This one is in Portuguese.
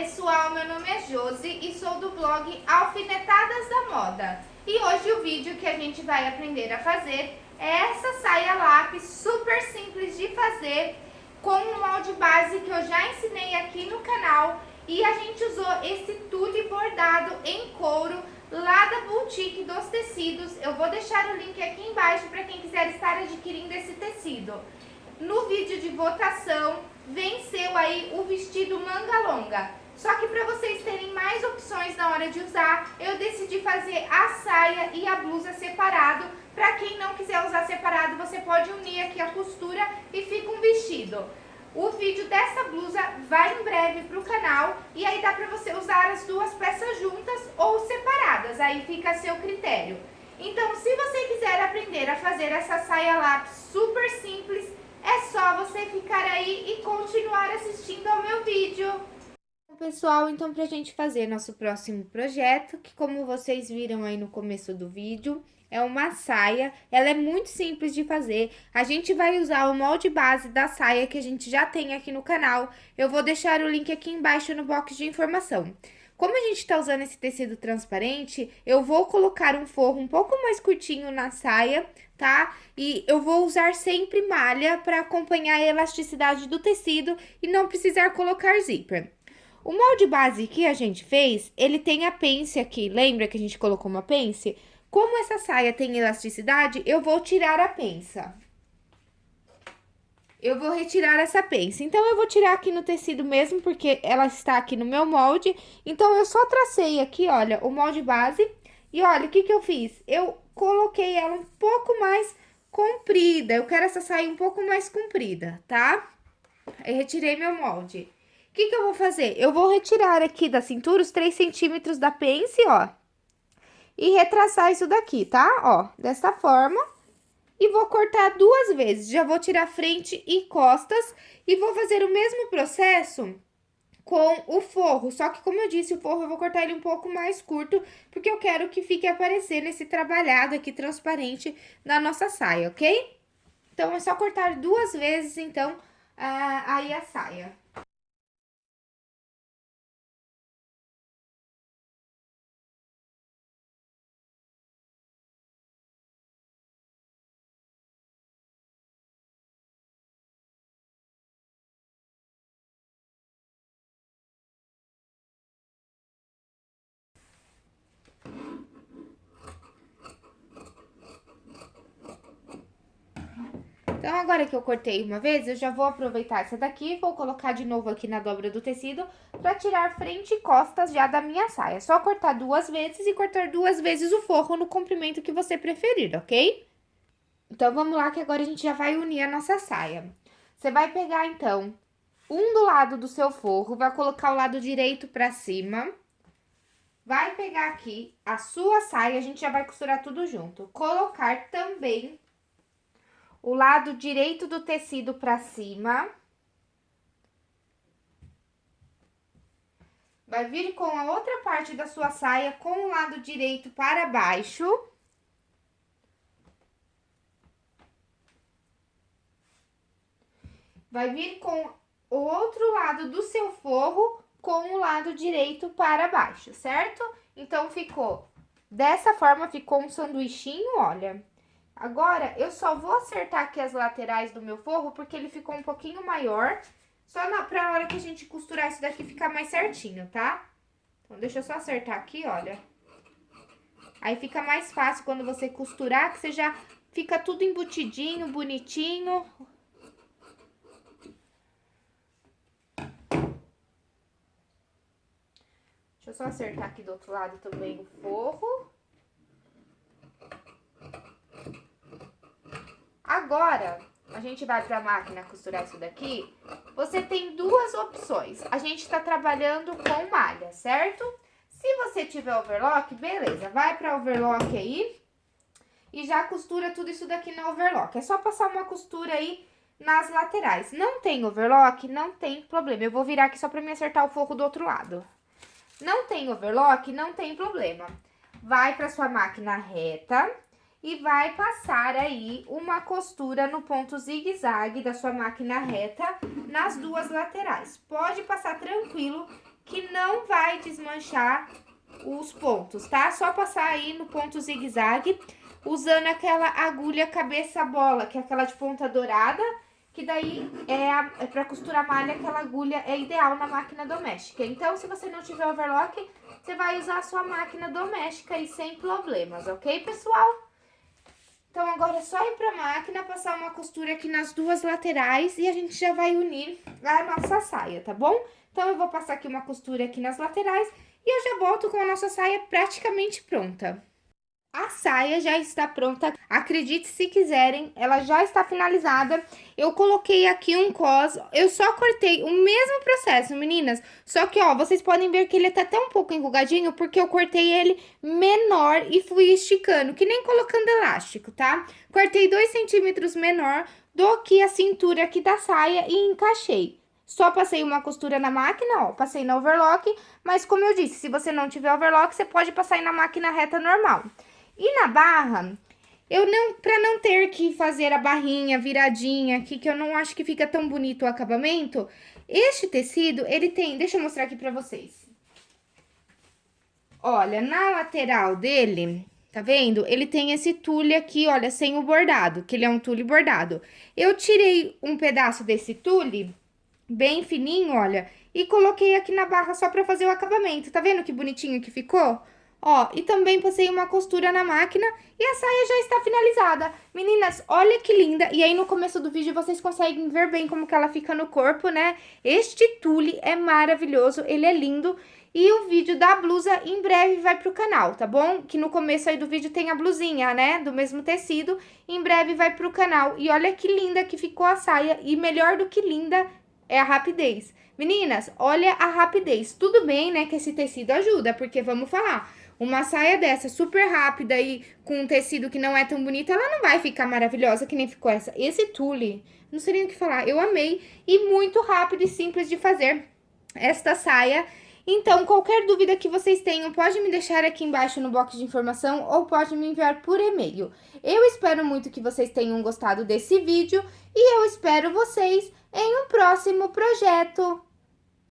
pessoal, meu nome é Josi e sou do blog Alfinetadas da Moda. E hoje o vídeo que a gente vai aprender a fazer é essa saia lápis super simples de fazer com um molde base que eu já ensinei aqui no canal e a gente usou esse tulle bordado em couro lá da Boutique dos Tecidos. Eu vou deixar o link aqui embaixo para quem quiser estar adquirindo esse tecido. No vídeo de votação venceu aí o vestido manga longa. Só que para vocês terem mais opções na hora de usar, eu decidi fazer a saia e a blusa separado. Para quem não quiser usar separado, você pode unir aqui a costura e fica um vestido. O vídeo dessa blusa vai em breve para o canal e aí dá para você usar as duas peças juntas ou separadas, aí fica a seu critério. Então, se você quiser aprender a fazer essa saia lápis super simples, é só você ficar aí e continuar assistindo ao meu vídeo. Pessoal, então pra gente fazer nosso próximo projeto, que como vocês viram aí no começo do vídeo, é uma saia, ela é muito simples de fazer. A gente vai usar o molde base da saia que a gente já tem aqui no canal. Eu vou deixar o link aqui embaixo no box de informação. Como a gente tá usando esse tecido transparente, eu vou colocar um forro um pouco mais curtinho na saia, tá? E eu vou usar sempre malha para acompanhar a elasticidade do tecido e não precisar colocar zíper. O molde base que a gente fez, ele tem a pence aqui, lembra que a gente colocou uma pence? Como essa saia tem elasticidade, eu vou tirar a pensa, eu vou retirar essa pence. Então, eu vou tirar aqui no tecido mesmo, porque ela está aqui no meu molde. Então, eu só tracei aqui, olha, o molde base. E olha, o que que eu fiz? Eu coloquei ela um pouco mais comprida. Eu quero essa saia um pouco mais comprida, tá? Eu retirei meu molde. O que que eu vou fazer? Eu vou retirar aqui da cintura os 3 centímetros da pence, ó. E retraçar isso daqui, tá? Ó, dessa forma e vou cortar duas vezes. Já vou tirar frente e costas e vou fazer o mesmo processo com o forro. Só que, como eu disse, o forro eu vou cortar ele um pouco mais curto, porque eu quero que fique aparecendo esse trabalhado aqui transparente na nossa saia, ok? Então, é só cortar duas vezes, então, aí a saia. Então, agora que eu cortei uma vez, eu já vou aproveitar essa daqui vou colocar de novo aqui na dobra do tecido pra tirar frente e costas já da minha saia. É só cortar duas vezes e cortar duas vezes o forro no comprimento que você preferir, ok? Então, vamos lá que agora a gente já vai unir a nossa saia. Você vai pegar, então, um do lado do seu forro, vai colocar o lado direito pra cima. Vai pegar aqui a sua saia, a gente já vai costurar tudo junto. Colocar também o lado direito do tecido para cima. Vai vir com a outra parte da sua saia com o lado direito para baixo. Vai vir com o outro lado do seu forro com o lado direito para baixo, certo? Então, ficou dessa forma, ficou um sanduichinho, olha. Agora, eu só vou acertar aqui as laterais do meu forro, porque ele ficou um pouquinho maior, só na, pra hora que a gente costurar isso daqui ficar mais certinho, tá? Então, deixa eu só acertar aqui, olha. Aí fica mais fácil quando você costurar, que você já fica tudo embutidinho, bonitinho. Deixa eu só acertar aqui do outro lado também o forro. Agora, a gente vai pra máquina costurar isso daqui, você tem duas opções. A gente tá trabalhando com malha, certo? Se você tiver overlock, beleza, vai pra overlock aí e já costura tudo isso daqui na overlock. É só passar uma costura aí nas laterais. Não tem overlock, não tem problema. Eu vou virar aqui só pra me acertar o forro do outro lado. Não tem overlock, não tem problema. Vai pra sua máquina reta e vai passar aí uma costura no ponto zigue-zague da sua máquina reta nas duas laterais. Pode passar tranquilo que não vai desmanchar os pontos, tá? Só passar aí no ponto zigue-zague, usando aquela agulha cabeça bola, que é aquela de ponta dourada, que daí é, a, é pra costurar malha, aquela agulha é ideal na máquina doméstica. Então, se você não tiver overlock, você vai usar a sua máquina doméstica aí sem problemas, ok, pessoal? Então, agora é só ir pra máquina, passar uma costura aqui nas duas laterais e a gente já vai unir a nossa saia, tá bom? Então, eu vou passar aqui uma costura aqui nas laterais e eu já volto com a nossa saia praticamente pronta. A saia já está pronta, acredite se quiserem, ela já está finalizada. Eu coloquei aqui um cos, eu só cortei o mesmo processo, meninas. Só que, ó, vocês podem ver que ele tá até um pouco enrugadinho, porque eu cortei ele menor e fui esticando, que nem colocando elástico, tá? Cortei dois centímetros menor do que a cintura aqui da saia e encaixei. Só passei uma costura na máquina, ó, passei na overlock, mas como eu disse, se você não tiver overlock, você pode passar na máquina reta normal. E na barra, eu não, pra não ter que fazer a barrinha viradinha aqui, que eu não acho que fica tão bonito o acabamento, este tecido, ele tem, deixa eu mostrar aqui pra vocês. Olha, na lateral dele, tá vendo? Ele tem esse tule aqui, olha, sem o bordado, que ele é um tule bordado. Eu tirei um pedaço desse tule, bem fininho, olha, e coloquei aqui na barra só pra fazer o acabamento. Tá vendo que bonitinho que ficou? Ó, e também passei uma costura na máquina e a saia já está finalizada. Meninas, olha que linda. E aí no começo do vídeo vocês conseguem ver bem como que ela fica no corpo, né? Este tule é maravilhoso, ele é lindo. E o vídeo da blusa em breve vai pro canal, tá bom? Que no começo aí do vídeo tem a blusinha, né? Do mesmo tecido. Em breve vai pro canal. E olha que linda que ficou a saia. E melhor do que linda é a rapidez. Meninas, olha a rapidez. Tudo bem, né, que esse tecido ajuda, porque vamos falar... Uma saia dessa super rápida e com um tecido que não é tão bonito, ela não vai ficar maravilhosa que nem ficou essa. Esse tule, não sei nem o que falar, eu amei e muito rápido e simples de fazer esta saia. Então, qualquer dúvida que vocês tenham, pode me deixar aqui embaixo no box de informação ou pode me enviar por e-mail. Eu espero muito que vocês tenham gostado desse vídeo e eu espero vocês em um próximo projeto.